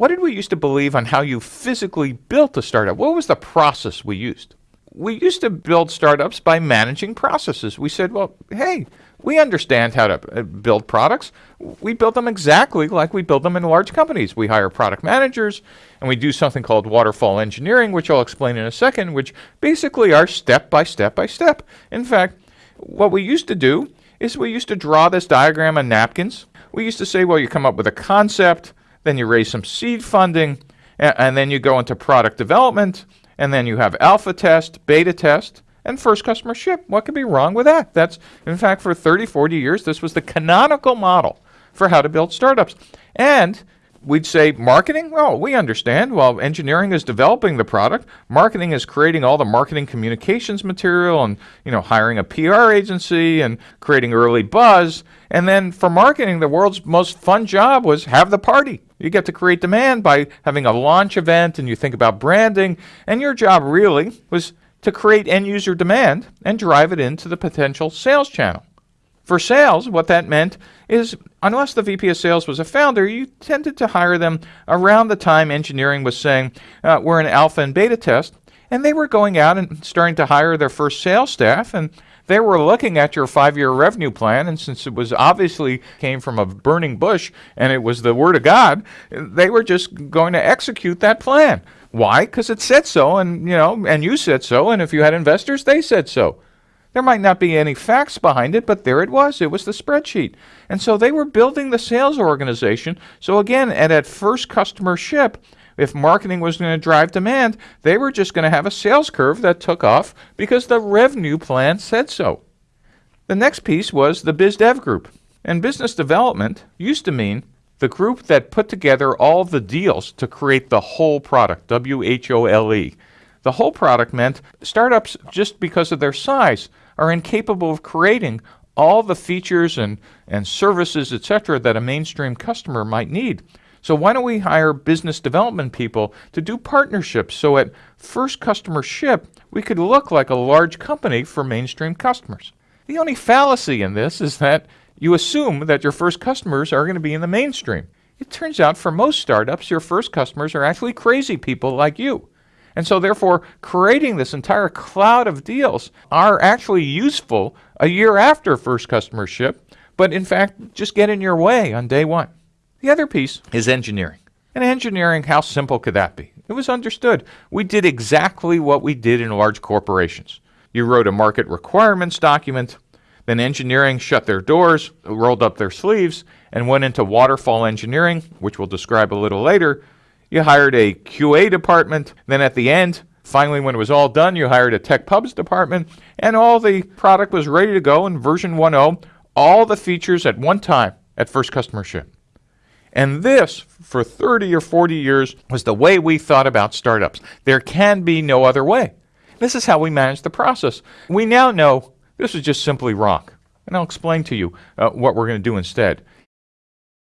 what did we used to believe on how you physically built a startup? What was the process we used? We used to build startups by managing processes. We said, well, hey, we understand how to uh, build products. We build them exactly like we build them in large companies. We hire product managers and we do something called waterfall engineering, which I'll explain in a second, which basically are step by step by step. In fact, what we used to do is we used to draw this diagram on napkins. We used to say, well, you come up with a concept, then you raise some seed funding, and, and then you go into product development, and then you have alpha test, beta test, and first customer ship. What could be wrong with that? That's, in fact, for 30, 40 years, this was the canonical model for how to build startups. And we'd say marketing well we understand while engineering is developing the product marketing is creating all the marketing communications material and you know hiring a pr agency and creating early buzz and then for marketing the world's most fun job was have the party you get to create demand by having a launch event and you think about branding and your job really was to create end user demand and drive it into the potential sales channel for sales, what that meant is unless the VP of sales was a founder, you tended to hire them around the time engineering was saying, uh, we're in alpha and beta test. And they were going out and starting to hire their first sales staff. And they were looking at your five year revenue plan. And since it was obviously came from a burning bush and it was the word of God, they were just going to execute that plan. Why? Because it said so, and you know, and you said so, and if you had investors, they said so. There might not be any facts behind it, but there it was. It was the spreadsheet. And so they were building the sales organization. So again, at that first customer ship, if marketing was going to drive demand, they were just going to have a sales curve that took off because the revenue plan said so. The next piece was the biz dev group. And business development used to mean the group that put together all the deals to create the whole product, W H O L E. The whole product meant startups, just because of their size, are incapable of creating all the features and, and services, etc., that a mainstream customer might need. So why don't we hire business development people to do partnerships so at first customer ship, we could look like a large company for mainstream customers. The only fallacy in this is that you assume that your first customers are going to be in the mainstream. It turns out for most startups, your first customers are actually crazy people like you. And so, therefore, creating this entire cloud of deals are actually useful a year after first customer ship, but in fact, just get in your way on day one. The other piece is engineering. And engineering, how simple could that be? It was understood. We did exactly what we did in large corporations. You wrote a market requirements document, then engineering shut their doors, rolled up their sleeves, and went into waterfall engineering, which we'll describe a little later, you hired a QA department. Then at the end, finally, when it was all done, you hired a tech pubs department, and all the product was ready to go in version 1.0, all the features at one time at first customer ship. And this, for 30 or 40 years, was the way we thought about startups. There can be no other way. This is how we manage the process. We now know this is just simply wrong. And I'll explain to you uh, what we're going to do instead.